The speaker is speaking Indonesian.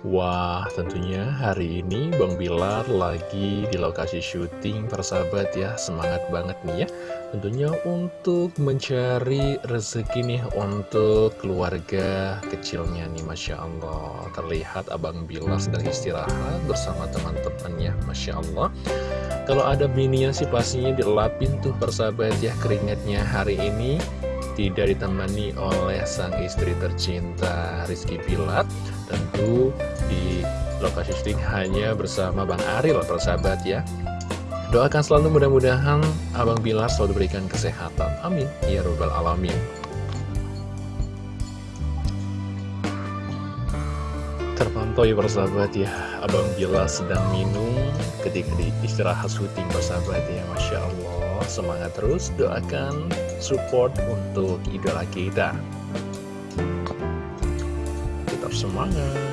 Wah, tentunya hari ini Bang Bilar lagi di lokasi syuting persahabat ya. Semangat banget nih ya. Tentunya untuk mencari rezeki nih untuk keluarga kecilnya nih Masya Allah. Terlihat Abang Bilar sedang istirahat bersama teman-temannya Masya Allah. Kalau ada bininya sih pastinya dilapin tuh persahabat ya keringatnya hari ini tidak ditemani oleh sang istri tercinta Rizky Pilat tentu di lokasi syuting hanya bersama Bang Aril persahabat ya. Doakan selalu mudah-mudahan Abang Bilar selalu diberikan kesehatan. Amin. Ya robbal alamin terpantau ya persahabat ya. Abang Bilar sedang minum ketika di istirahat syuting persahabat ya Masya Allah. Semangat terus doakan support untuk idola kita. Tetap semangat